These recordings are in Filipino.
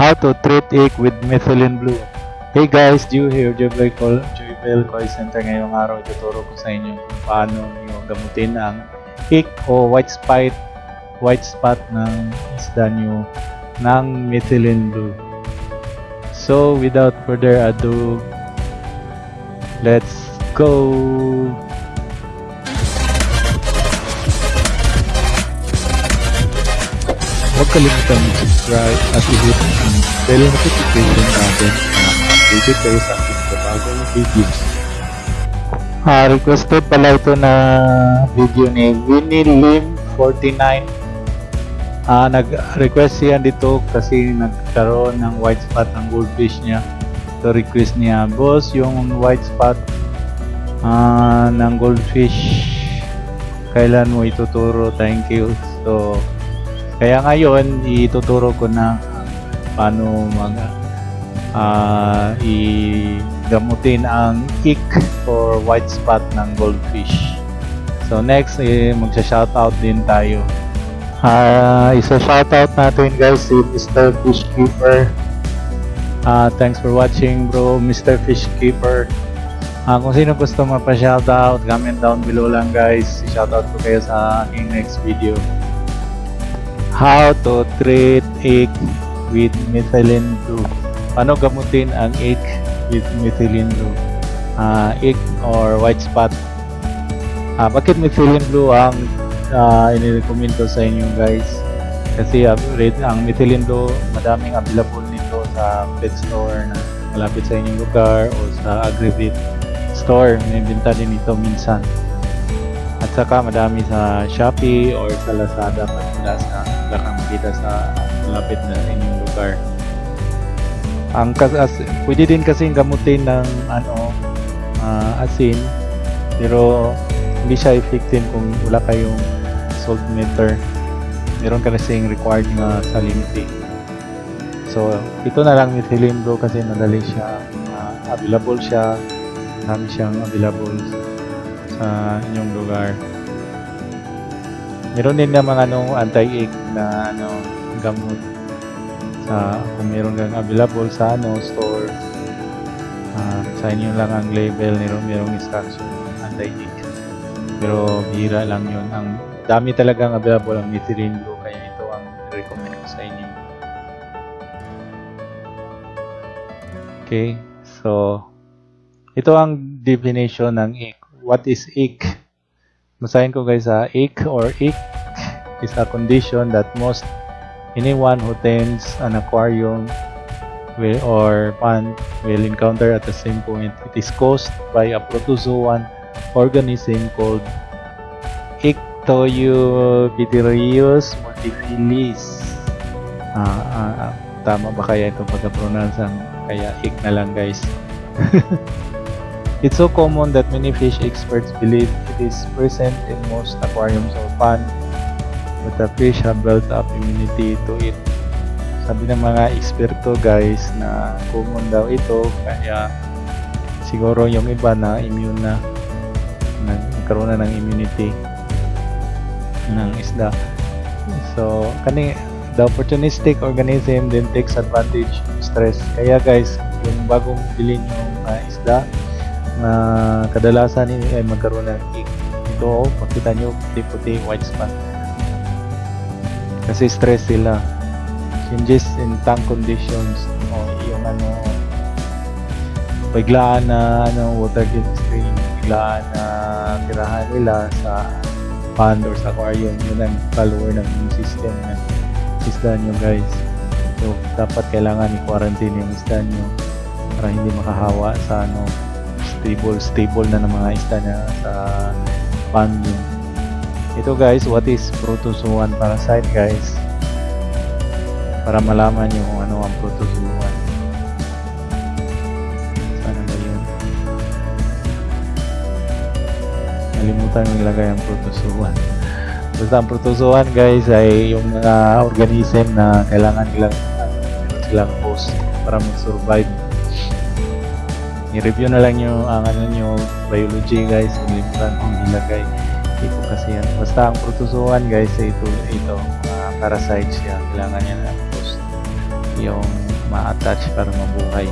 How to treat ick with methylene blue. Hey guys, Joe here, Joybell Call, Joybell Call Center. Ngayong araw, ituturo ko sa inyo kung paano nyo gamutin ang ick o white spot, white spot ng isda nyo ng methylene blue. So, without further ado, let's go! Huwag kalimutan mag-subscribe at i-hit ang bell notification button para updated kayo sa aking bagong videos. Ah, requested pala ito na video ni Winnie Lim 49. Ah, nag-request siya dito kasi nagkaroon ng white spot ng goldfish niya. So request niya, boss, yung white spot ah, ng goldfish kailan mo ituturo? Thank you. So, kaya ngayon, ituturo ko na paano mag ah i-gamutin ang ick or white spot ng goldfish. So next, eh, magsha-shoutout din tayo. Ah, isa-shoutout natin guys si Mr. Fishkeeper. Ah, thanks for watching bro, Mr. Fishkeeper. Ah, kung sino gusto mapa-shoutout, comment down below lang guys. I-shoutout ko kayo sa aking next video how to treat ick with methylene blue. Paano gamutin ang ick with methylene blue? Uh, ick or white spot. Uh, bakit methylene blue ang uh, inirecommend ko sa inyo guys? Kasi uh, ang methylene blue, madaming available nito sa pet store na malapit sa inyong lugar o sa agri-vet store. May binta din ito minsan. At saka madami sa Shopee or sa Lazada pag wala sa wala sa malapit na inyong lugar. Ang kas as, pwede din kasi gamutin ng ano uh, asin pero hindi siya effective kung wala kayong salt meter. Meron ka kasing required nga salinity. So, ito na lang methylene blue kasi madali siya uh, available siya. Marami siyang available sa inyong lugar. Meron din naman ano anti-ick na ano gamot. Sa kung meron kang available sa ano store. Uh, sa inyo lang ang label meron merong instruction anti-ick pero bihira lang yun. Ang dami talagang available ang methylene blue kaya ito ang recommend ko sa inyo. Okay so ito ang definition ng ick what is ick Masahin ko guys ha, ick or ick is a condition that most anyone who tends an aquarium will or pond will encounter at the same point. It is caused by a protozoan organism called Ictoeubitterius multifiliis. Ah, ah, ah, tama ba kaya itong pagka-pronounce kaya ick na lang guys. It's so common that many fish experts believe it is present in most aquariums or ponds, but the fish have built up immunity to it. Sabi ng mga eksperto guys na common daw ito, kaya siguro yung iba na immune na, nagkaroon na ng immunity ng isda. So, kani the opportunistic organism then takes advantage of stress. Kaya guys, yung bagong bilhin yung uh, isda, na kadalasan ay magkaroon ng ick. Ito, makita nyo, puti-puti, white spot. Kasi stress sila. Changes in tank conditions. O, yung ano, biglaan na ano, water stream, biglaan na tirahan nila sa pond or sa aquarium. Yun ang follower ng system ng isda nyo guys. So, dapat kailangan i-quarantine yung isda nyo para hindi makahawa sa ano stable stable na ng mga isda na sa yun. Ito guys, what is protozoan parasite guys? Para malaman nyo kung ano ang protozoan. Sana ba yun? Nalimutan yung ilagay ang protozoan. Basta ang protozoan guys ay yung mga organism na kailangan nilang meron silang host para mag-survive i-review na lang yung ang ano nyo biology guys. Nilimutan kong ilagay. Ito kasi yan. Basta ang protozoan guys ito ito uh, parasite siya. Kailangan niya ng host yung ma-attach para mabuhay.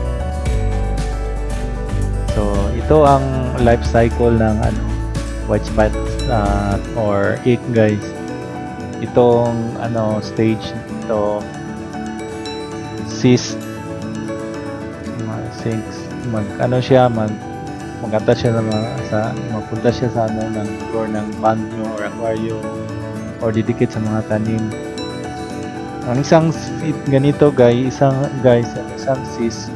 So, ito ang life cycle ng ano, white spot uh, or egg guys. Itong ano stage ito cyst ma- sinks mag ano siya mag mag-attach siya mga- sa mapunta siya sa ano ng floor ng pond or aquarium or didikit sa mga tanim. Ang isang feed ganito guys, isang guys, ang isang cyst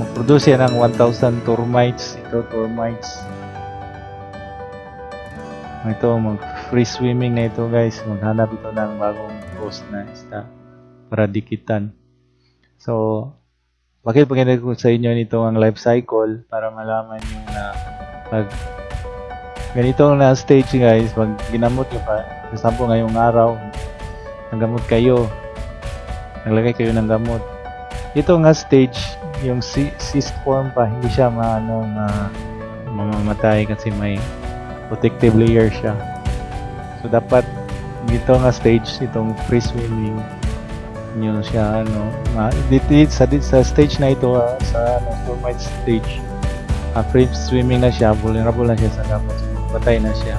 mag-produce yan ng 1,000 termites. Ito, termites. Ito, mag-free swimming na ito guys. Maghanap ito ng bagong post na isda para dikitan. So, bakit pag ko sa inyo nito ang life cycle para malaman nyo na pag ganito na stage guys, pag ginamot nyo pa, for ngayong araw, nanggamot kayo, naglagay kayo ng gamot. Ito nga stage, yung cy- cyst form pa, hindi siya maano ma mamamatay kasi may protective layer siya. So dapat dito nga stage itong free swimming nyo siya ano. Ma, dito, sa, sa stage na ito ah, sa ano, stage ah, free swimming na siya vulnerable na siya sa gamot. Patay na siya.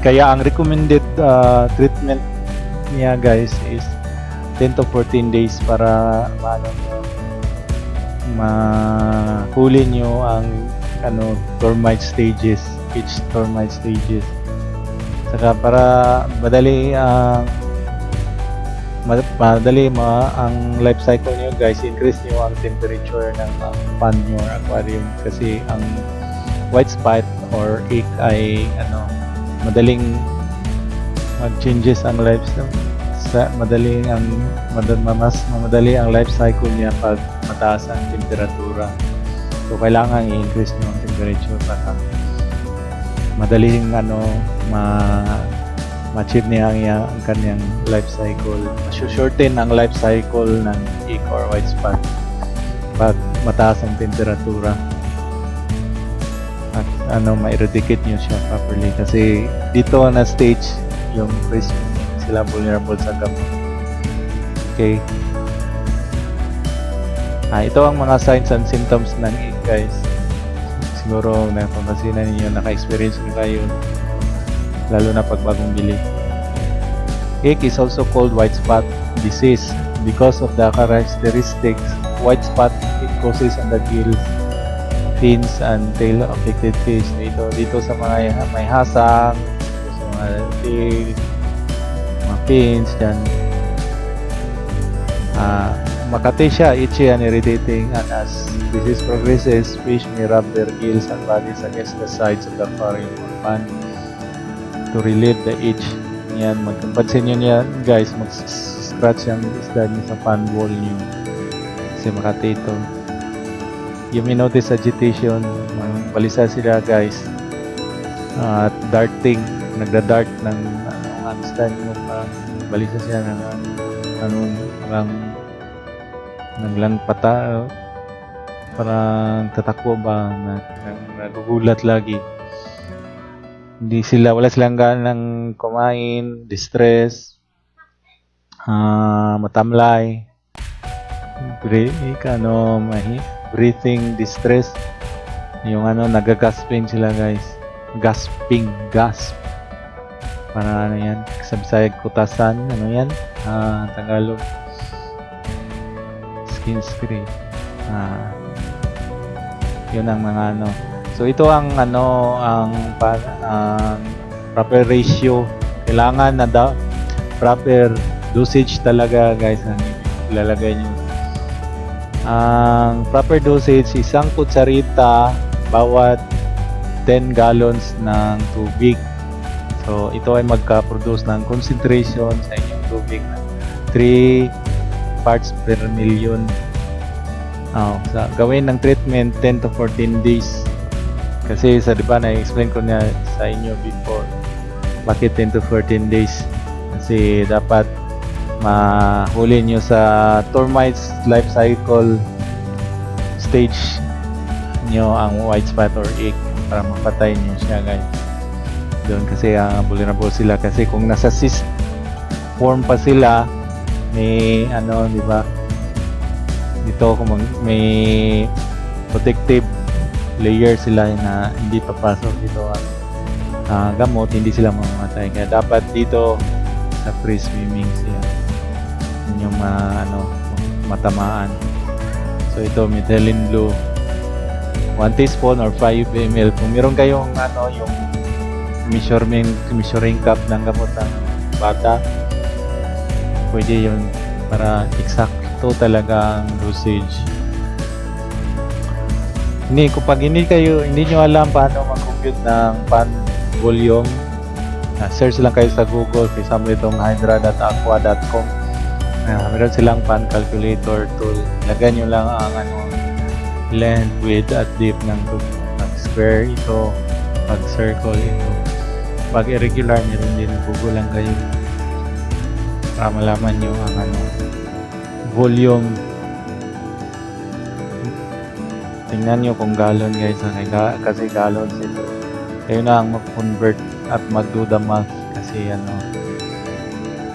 Kaya ang recommended ah, treatment niya guys is 10 to 14 days para maano nyo mahuli nyo ang ano termite stages each termite stages. Saka para madali ang ma- madali ma ang life cycle niyo guys increase niyo ang temperature ng uh, niyo or aquarium. Kasi ang white spot or egg ay ano madaling mag-changes ang life sa madaling ang mas madali ang life cycle niya pag mataas ang temperatura. So kailangan i-increase niyo ang temperature para madaling ano ma ma-achieve niya ang, ang kanyang life cycle. Masu-shorten ang life cycle ng egg or white spot pag mataas ang temperatura. At ano, ma-eradicate niyo siya properly kasi dito na stage yung freeze sila vulnerable sa gamot. Okay. Ah, ito ang mga signs and symptoms ng egg guys. Siguro napapasinan ninyo, naka-experience na kayo lalo na pag bagong bili. Egg is also called white spot disease because of the characteristics white spot it causes on the gills, fins, and tail affected fish. Dito, dito sa mga may hasang, sa mga tail, mga fins, dyan. Ah, makati siya, itchy and irritating, and as disease progresses, fish may rub their gills and bodies against the sides of the aquarium or pond to relieve the itch. Yan, magpansin nyo niya guys, mag-scratch yung isda niyo sa fan wall niyo. Kasi makati ito. You may notice agitation, balisa sila guys. At darting, nagda-dart ng ano, handstand mo parang balisa siya ng ano, parang naglang pata parang tatakbo ba na, nagugulat lagi hindi sila wala silang ganang kumain distress ah matamlay. Breathing ano breathing distress. Yung ano nagagasping sila guys. Gasping gasp. Para ano yan sa Bisaya kutasan ano yan? Ah Tagalog. Skin scrape ah yun ang mga ano So ito ang ano ang ang proper ratio. Kailangan na da, proper dosage talaga guys ang ilalagay niyo. Ang proper dosage isang kutsarita bawat 10 gallons ng tubig. So ito ay magka-produce ng concentration sa inyong tubig na 3 parts per million. Oh, sa gawin ng treatment 10 to 14 days. Kasi sa di ba na-explain ko na sa inyo before bakit 10 to 14 days? Kasi dapat mahuli nyo sa termites life cycle stage nyo ang white spot or egg para mapatay nyo siya guys. Doon kasi uh, vulnerable sila. Kasi kung nasa cyst form pa sila may ano di ba? Dito kung may protective layer sila na hindi papasok dito ang ah, gamot, hindi sila mamamatay. Kaya dapat dito sa free swimming siya yun yung ma, ano, matamaan. So ito, methylene blue 1 teaspoon or 5 ml. Kung meron kayong ano, yung measuring, measuring cup ng gamot ng bata, pwede yun para eksakto talaga ang dosage. Hindi, kung pag hindi kayo, hindi nyo alam paano mag-compute ng pan volume, uh, search lang kayo sa Google, for example itong hydra.aqua.com. Uh, meron silang pan calculator tool. Lagyan nyo lang ang ano, length, width, at depth ng tubig. Square ito, pag circle ito. Pag irregular, meron din Google lang kayo para malaman nyo ang ano, volume tingnan nyo kung gallon guys ga- kasi gallons ito kayo na ang mag-convert at math kasi ano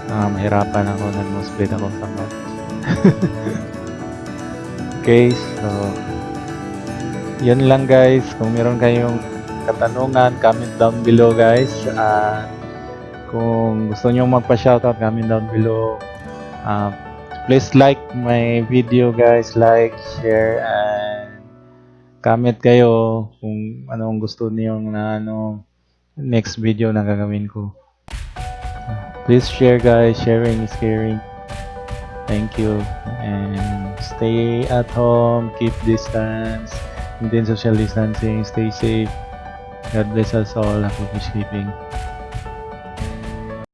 ah, mahirapan ako nag-split ako sa math okay so yun lang guys. Kung meron kayong katanungan comment down below guys. Ah, kung gusto nyo magpa-shoutout comment down below. Ah, please like my video guys. Like share and comment kayo kung anong gusto niyo na ano next video na gagawin ko. Please share guys. Sharing is caring. Thank you. And stay at home. Keep distance. Maintain social distancing. Stay safe. God bless us all. Happy peacekeeping